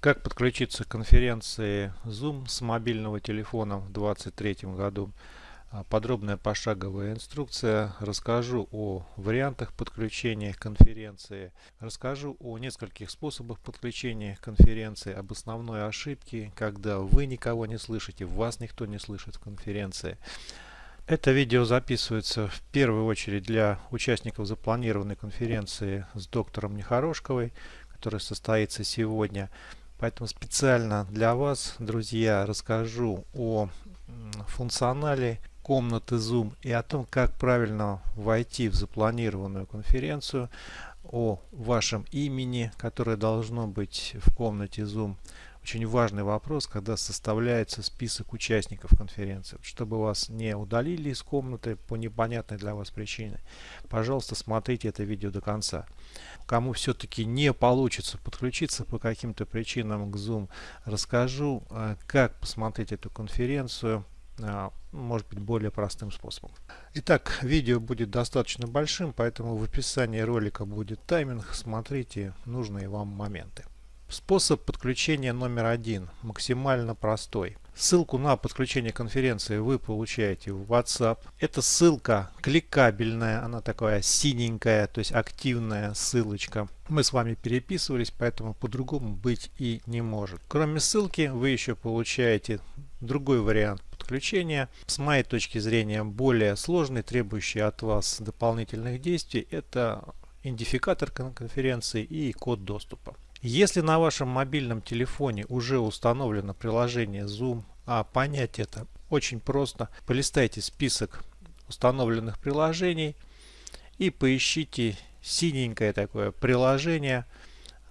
Как подключиться к конференции Zoom с мобильного телефона в 2023 году. А, подробная пошаговая инструкция. Расскажу о вариантах подключения к конференции. Расскажу о нескольких способах подключения к конференции, об основной ошибке, когда вы никого не слышите, вас никто не слышит в конференции. Это видео записывается в первую очередь для участников запланированной конференции с доктором Нехорошковой, которая состоится сегодня. Поэтому специально для вас, друзья, расскажу о функционале комнаты Zoom и о том, как правильно войти в запланированную конференцию, о вашем имени, которое должно быть в комнате Zoom. Очень важный вопрос, когда составляется список участников конференции. Чтобы вас не удалили из комнаты по непонятной для вас причине, пожалуйста, смотрите это видео до конца кому все-таки не получится подключиться по каким-то причинам к Zoom, расскажу, э, как посмотреть эту конференцию, э, может быть более простым способом. Итак, видео будет достаточно большим, поэтому в описании ролика будет тайминг, смотрите нужные вам моменты. Способ подключения номер один максимально простой. Ссылку на подключение конференции вы получаете в WhatsApp. Эта ссылка кликабельная, она такая синенькая, то есть активная ссылочка. Мы с вами переписывались, поэтому по-другому быть и не может. Кроме ссылки вы еще получаете другой вариант подключения. С моей точки зрения более сложный, требующий от вас дополнительных действий. Это идентификатор конференции и код доступа. Если на вашем мобильном телефоне уже установлено приложение Zoom, а понять это очень просто, полистайте список установленных приложений и поищите синенькое такое приложение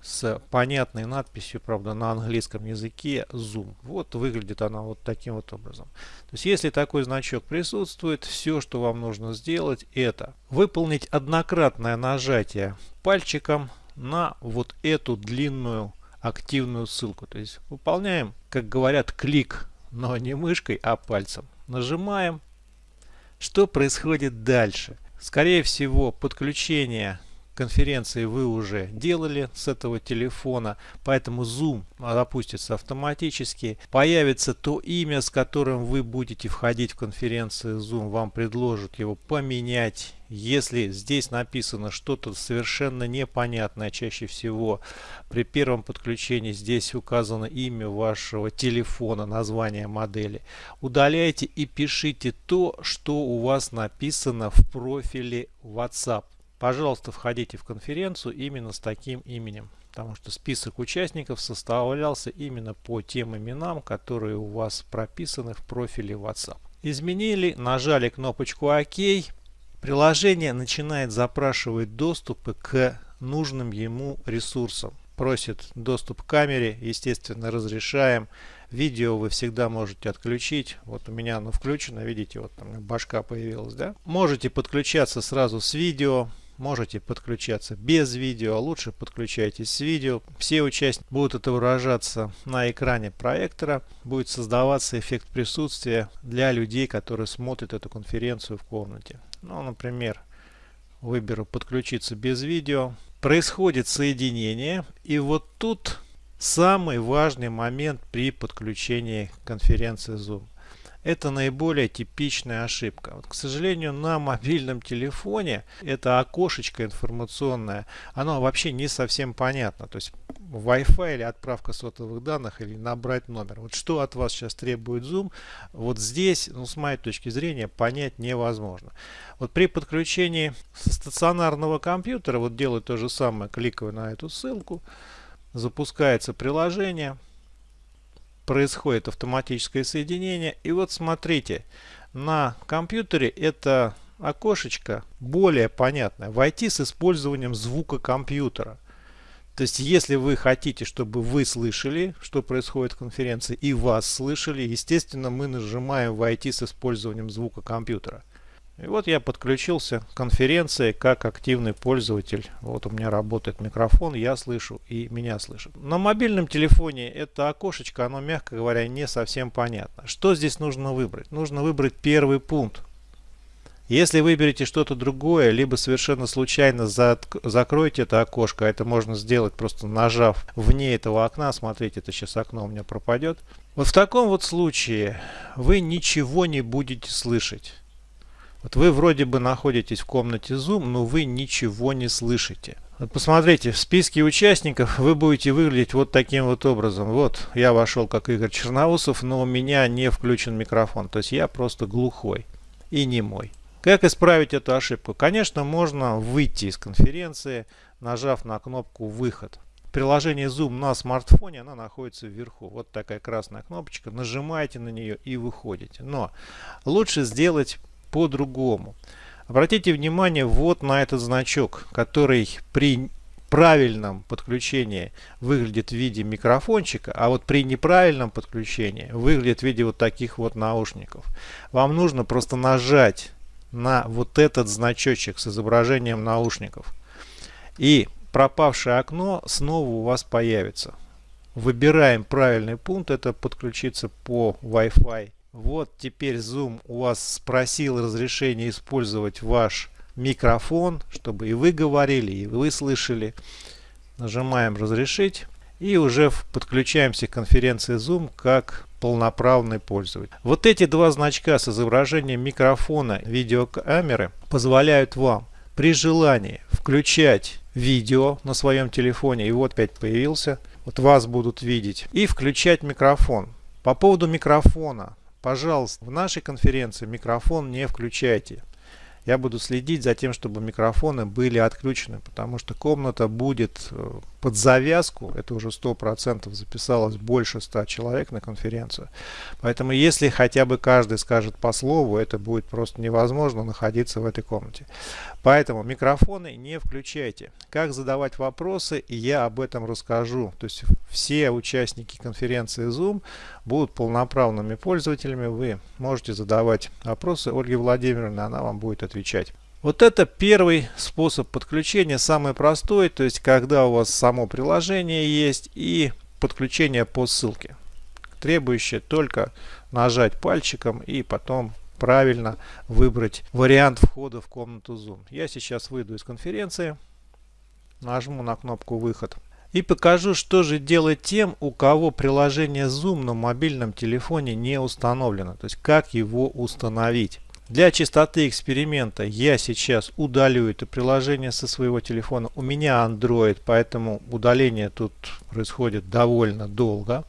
с понятной надписью, правда, на английском языке Zoom. Вот выглядит она вот таким вот образом. То есть, если такой значок присутствует, все, что вам нужно сделать, это выполнить однократное нажатие пальчиком на вот эту длинную активную ссылку. То есть выполняем, как говорят, клик, но не мышкой, а пальцем. Нажимаем. Что происходит дальше? Скорее всего, подключение конференции вы уже делали с этого телефона, поэтому Zoom запустится автоматически. Появится то имя, с которым вы будете входить в конференцию Zoom, вам предложат его поменять. Если здесь написано что-то совершенно непонятное, чаще всего при первом подключении здесь указано имя вашего телефона, название модели. Удаляйте и пишите то, что у вас написано в профиле WhatsApp. Пожалуйста, входите в конференцию именно с таким именем, потому что список участников составлялся именно по тем именам, которые у вас прописаны в профиле WhatsApp. Изменили, нажали кнопочку ОК, приложение начинает запрашивать доступы к нужным ему ресурсам. Просит доступ к камере, естественно, разрешаем. Видео вы всегда можете отключить. Вот у меня оно включено, видите, вот там башка появилась, да? Можете подключаться сразу с видео. Можете подключаться без видео, лучше подключайтесь с видео. Все участники будут отображаться на экране проектора. Будет создаваться эффект присутствия для людей, которые смотрят эту конференцию в комнате. Ну, например, выберу подключиться без видео. Происходит соединение. И вот тут самый важный момент при подключении конференции Zoom. Это наиболее типичная ошибка. Вот, к сожалению, на мобильном телефоне это окошечко информационное, оно вообще не совсем понятно. То есть Wi-Fi или отправка сотовых данных или набрать номер. Вот что от вас сейчас требует Zoom, вот здесь, ну, с моей точки зрения, понять невозможно. Вот при подключении стационарного компьютера, вот делаю то же самое, кликаю на эту ссылку, запускается приложение, происходит автоматическое соединение. И вот смотрите, на компьютере это окошечко более понятное. Войти с использованием звука компьютера. То есть, если вы хотите, чтобы вы слышали, что происходит в конференции, и вас слышали, естественно, мы нажимаем «Войти с использованием звука компьютера». И вот я подключился к конференции как активный пользователь. Вот у меня работает микрофон, я слышу и меня слышат. На мобильном телефоне это окошечко, оно, мягко говоря, не совсем понятно. Что здесь нужно выбрать? Нужно выбрать первый пункт. Если выберете что-то другое, либо совершенно случайно закроете это окошко, это можно сделать просто нажав вне этого окна, смотрите, это сейчас окно у меня пропадет. Вот в таком вот случае вы ничего не будете слышать. Вот вы вроде бы находитесь в комнате Zoom, но вы ничего не слышите. Вот посмотрите, в списке участников вы будете выглядеть вот таким вот образом. Вот я вошел как Игорь Черноусов, но у меня не включен микрофон. То есть я просто глухой и не мой. Как исправить эту ошибку? Конечно, можно выйти из конференции, нажав на кнопку «Выход». Приложение Zoom на смартфоне, она находится вверху. Вот такая красная кнопочка. Нажимаете на нее и выходите. Но лучше сделать по-другому. Обратите внимание вот на этот значок, который при правильном подключении выглядит в виде микрофончика, а вот при неправильном подключении выглядит в виде вот таких вот наушников. Вам нужно просто нажать на вот этот значочек с изображением наушников. И пропавшее окно снова у вас появится. Выбираем правильный пункт, это подключиться по Wi-Fi. Вот теперь Zoom у вас спросил разрешение использовать ваш микрофон, чтобы и вы говорили, и вы слышали. Нажимаем разрешить и уже подключаемся к конференции Zoom как полноправный пользователь. Вот эти два значка с изображением микрофона видеокамеры позволяют вам при желании включать видео на своем телефоне, и вот опять появился, вот вас будут видеть, и включать микрофон. По поводу микрофона, пожалуйста, в нашей конференции микрофон не включайте. Я буду следить за тем, чтобы микрофоны были отключены, потому что комната будет э, под завязку, это уже 100% записалось больше 100 человек на конференцию. Поэтому если хотя бы каждый скажет по слову, это будет просто невозможно находиться в этой комнате. Поэтому микрофоны не включайте. Как задавать вопросы, я об этом расскажу. То есть все участники конференции Zoom будут полноправными пользователями. Вы можете задавать вопросы Ольге Владимировне, она вам будет отвечать. Вот это первый способ подключения, самый простой, то есть когда у вас само приложение есть и подключение по ссылке, требующее только нажать пальчиком и потом правильно выбрать вариант входа в комнату Zoom. Я сейчас выйду из конференции, нажму на кнопку «Выход» и покажу, что же делать тем, у кого приложение Zoom на мобильном телефоне не установлено, то есть как его установить. Для чистоты эксперимента я сейчас удалю это приложение со своего телефона. У меня Android, поэтому удаление тут происходит довольно долго.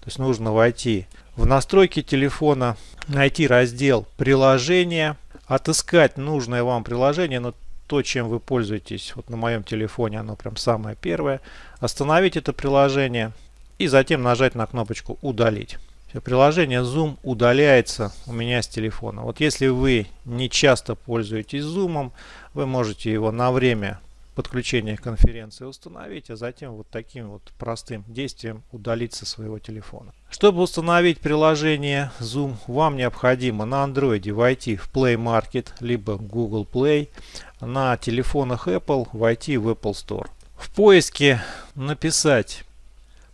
То есть нужно войти в настройки телефона, найти раздел приложения, отыскать нужное вам приложение, но то, чем вы пользуетесь, вот на моем телефоне оно прям самое первое, остановить это приложение и затем нажать на кнопочку удалить. Приложение Zoom удаляется у меня с телефона. Вот если вы не часто пользуетесь Zoom, вы можете его на время подключения конференции установить, а затем вот таким вот простым действием удалить со своего телефона. Чтобы установить приложение Zoom, вам необходимо на Android войти в Play Market, либо Google Play, на телефонах Apple войти в Apple Store. В поиске написать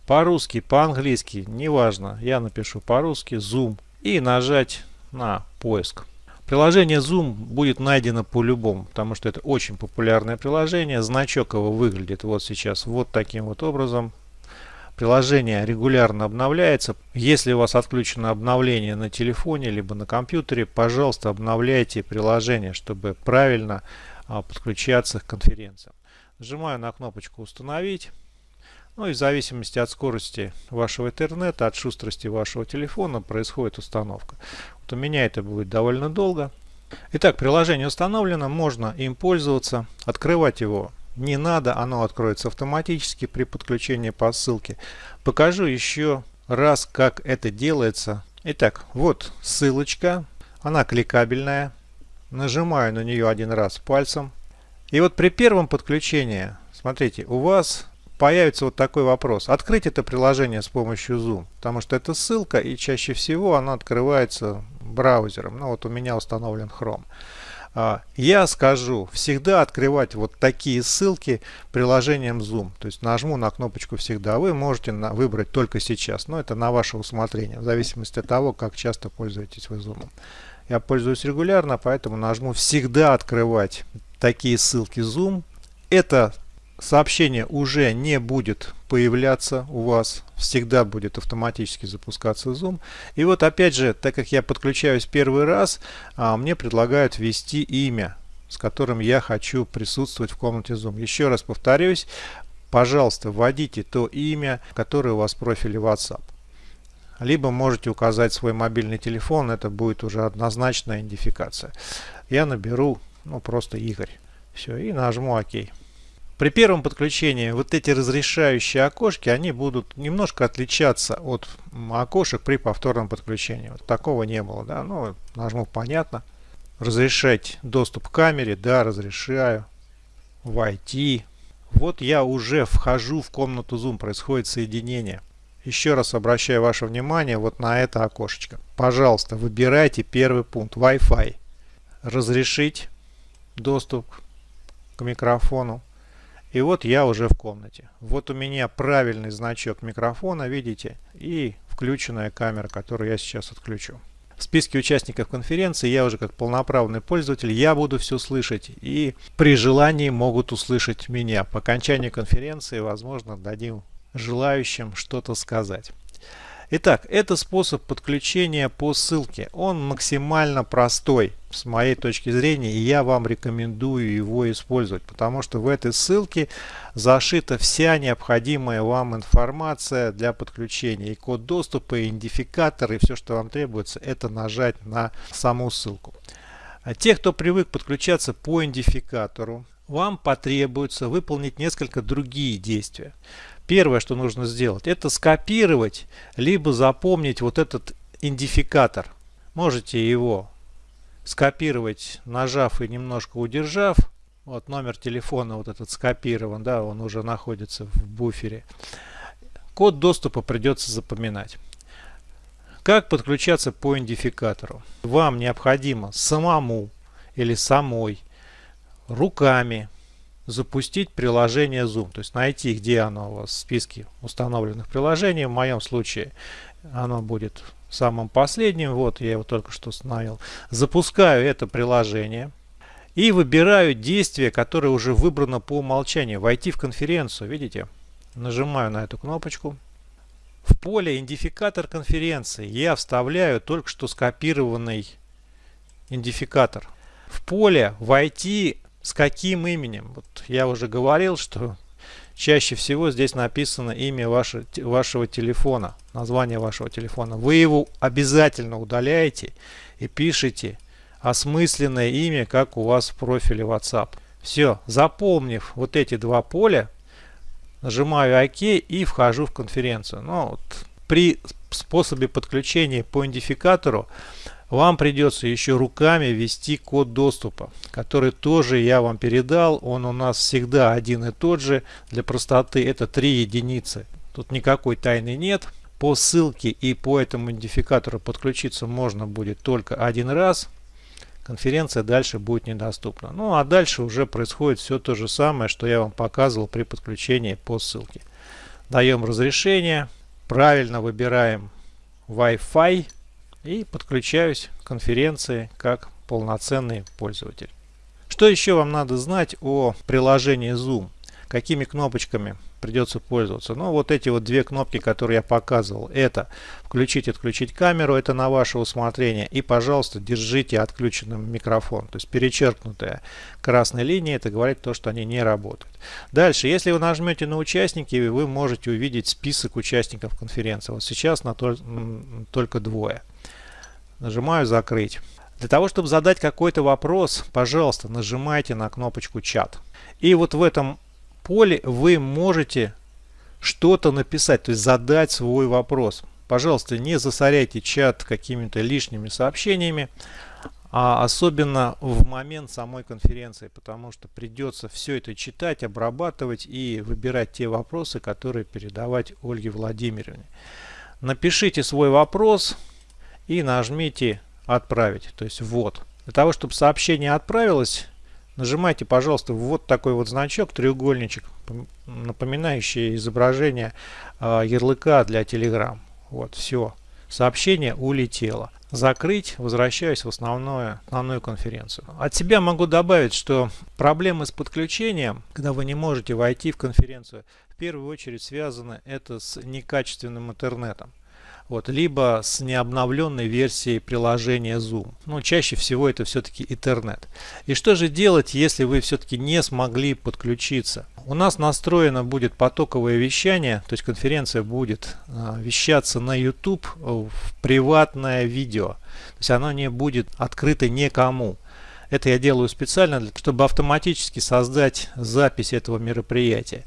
по-русски, по-английски, неважно, я напишу по-русски Zoom и нажать на поиск. Приложение Zoom будет найдено по-любому, потому что это очень популярное приложение. Значок его выглядит вот сейчас вот таким вот образом. Приложение регулярно обновляется. Если у вас отключено обновление на телефоне либо на компьютере, пожалуйста, обновляйте приложение, чтобы правильно а, подключаться к конференциям. Нажимаю на кнопочку «Установить». Ну и в зависимости от скорости вашего интернета, от шустрости вашего телефона происходит установка. Вот у меня это будет довольно долго. Итак, приложение установлено, можно им пользоваться. Открывать его не надо, оно откроется автоматически при подключении по ссылке. Покажу еще раз, как это делается. Итак, вот ссылочка, она кликабельная. Нажимаю на нее один раз пальцем. И вот при первом подключении, смотрите, у вас появится вот такой вопрос. Открыть это приложение с помощью Zoom, потому что это ссылка и чаще всего она открывается браузером. Ну вот у меня установлен Chrome. А, я скажу, всегда открывать вот такие ссылки приложением Zoom. То есть нажму на кнопочку «Всегда». Вы можете выбрать только сейчас, но это на ваше усмотрение, в зависимости от того, как часто пользуетесь вы Zoom. я пользуюсь регулярно, поэтому нажму «Всегда открывать такие ссылки Zoom». Это сообщение уже не будет появляться у вас, всегда будет автоматически запускаться Zoom. И вот опять же, так как я подключаюсь первый раз, а, мне предлагают ввести имя, с которым я хочу присутствовать в комнате Zoom. Еще раз повторюсь, пожалуйста, вводите то имя, которое у вас в профиле WhatsApp. Либо можете указать свой мобильный телефон, это будет уже однозначная идентификация. Я наберу ну, просто Игорь. Все, и нажму ОК. При первом подключении вот эти разрешающие окошки, они будут немножко отличаться от окошек при повторном подключении. Вот такого не было, да, ну, нажму понятно. Разрешать доступ к камере, да, разрешаю. Войти. Вот я уже вхожу в комнату Zoom, происходит соединение. Еще раз обращаю ваше внимание вот на это окошечко. Пожалуйста, выбирайте первый пункт Wi-Fi. Разрешить доступ к микрофону. И вот я уже в комнате. Вот у меня правильный значок микрофона, видите, и включенная камера, которую я сейчас отключу. В списке участников конференции я уже как полноправный пользователь, я буду все слышать и при желании могут услышать меня. По окончании конференции, возможно, дадим желающим что-то сказать. Итак, это способ подключения по ссылке. Он максимально простой с моей точки зрения, и я вам рекомендую его использовать, потому что в этой ссылке зашита вся необходимая вам информация для подключения. И код доступа, и идентификатор, и все, что вам требуется, это нажать на саму ссылку. А те, кто привык подключаться по идентификатору, вам потребуется выполнить несколько другие действия. Первое, что нужно сделать, это скопировать, либо запомнить вот этот идентификатор. Можете его скопировать, нажав и немножко удержав. Вот номер телефона вот этот скопирован, да, он уже находится в буфере. Код доступа придется запоминать. Как подключаться по идентификатору? Вам необходимо самому или самой руками запустить приложение Zoom. То есть найти, где оно у вас в списке установленных приложений. В моем случае оно будет самым последним. Вот я его только что установил. Запускаю это приложение. И выбираю действие, которое уже выбрано по умолчанию. Войти в конференцию. Видите? Нажимаю на эту кнопочку. В поле идентификатор конференции я вставляю только что скопированный идентификатор. В поле войти с каким именем? Вот я уже говорил, что чаще всего здесь написано имя ваше, вашего телефона, название вашего телефона. Вы его обязательно удаляете и пишите осмысленное имя, как у вас в профиле WhatsApp. Все, заполнив вот эти два поля, нажимаю ОК и вхожу в конференцию. Но вот при способе подключения по идентификатору вам придется еще руками ввести код доступа, который тоже я вам передал. Он у нас всегда один и тот же. Для простоты это три единицы. Тут никакой тайны нет. По ссылке и по этому идентификатору подключиться можно будет только один раз. Конференция дальше будет недоступна. Ну а дальше уже происходит все то же самое, что я вам показывал при подключении по ссылке. Даем разрешение. Правильно выбираем Wi-Fi и подключаюсь к конференции как полноценный пользователь. Что еще вам надо знать о приложении Zoom? Какими кнопочками придется пользоваться? Ну, вот эти вот две кнопки, которые я показывал. Это включить отключить камеру, это на ваше усмотрение. И, пожалуйста, держите отключенным микрофон. То есть перечеркнутая красной линия, это говорит то, что они не работают. Дальше, если вы нажмете на участники, вы можете увидеть список участников конференции. Вот сейчас на то, только двое. Нажимаю «Закрыть». Для того, чтобы задать какой-то вопрос, пожалуйста, нажимайте на кнопочку «Чат». И вот в этом поле вы можете что-то написать, то есть задать свой вопрос. Пожалуйста, не засоряйте чат какими-то лишними сообщениями, а особенно в момент самой конференции, потому что придется все это читать, обрабатывать и выбирать те вопросы, которые передавать Ольге Владимировне. Напишите свой вопрос, и нажмите «Отправить», то есть «Ввод». Для того, чтобы сообщение отправилось, нажимайте, пожалуйста, вот такой вот значок, треугольничек, напоминающий изображение э, ярлыка для Telegram. Вот, все. сообщение улетело. Закрыть, возвращаюсь в основную, основную конференцию. От себя могу добавить, что проблемы с подключением, когда вы не можете войти в конференцию, в первую очередь связаны это с некачественным интернетом вот, либо с необновленной версией приложения Zoom. Но чаще всего это все-таки интернет. И что же делать, если вы все-таки не смогли подключиться? У нас настроено будет потоковое вещание, то есть конференция будет э, вещаться на YouTube в приватное видео. То есть оно не будет открыто никому. Это я делаю специально, чтобы автоматически создать запись этого мероприятия.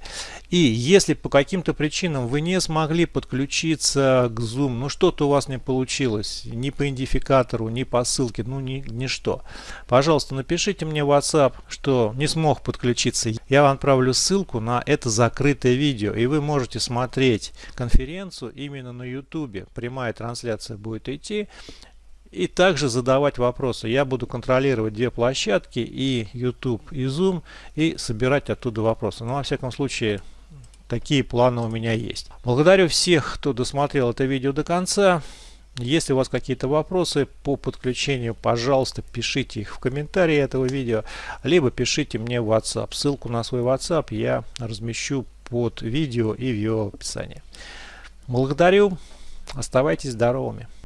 И если по каким-то причинам вы не смогли подключиться к Zoom, ну что-то у вас не получилось, ни по идентификатору, ни по ссылке, ну ни, ничто, пожалуйста, напишите мне в WhatsApp, что не смог подключиться. Я вам отправлю ссылку на это закрытое видео, и вы можете смотреть конференцию именно на YouTube. Прямая трансляция будет идти и также задавать вопросы. Я буду контролировать две площадки, и YouTube, и Zoom, и собирать оттуда вопросы. Но, во всяком случае, такие планы у меня есть. Благодарю всех, кто досмотрел это видео до конца. Если у вас какие-то вопросы по подключению, пожалуйста, пишите их в комментарии этого видео, либо пишите мне в WhatsApp. Ссылку на свой WhatsApp я размещу под видео и в его описании. Благодарю. Оставайтесь здоровыми.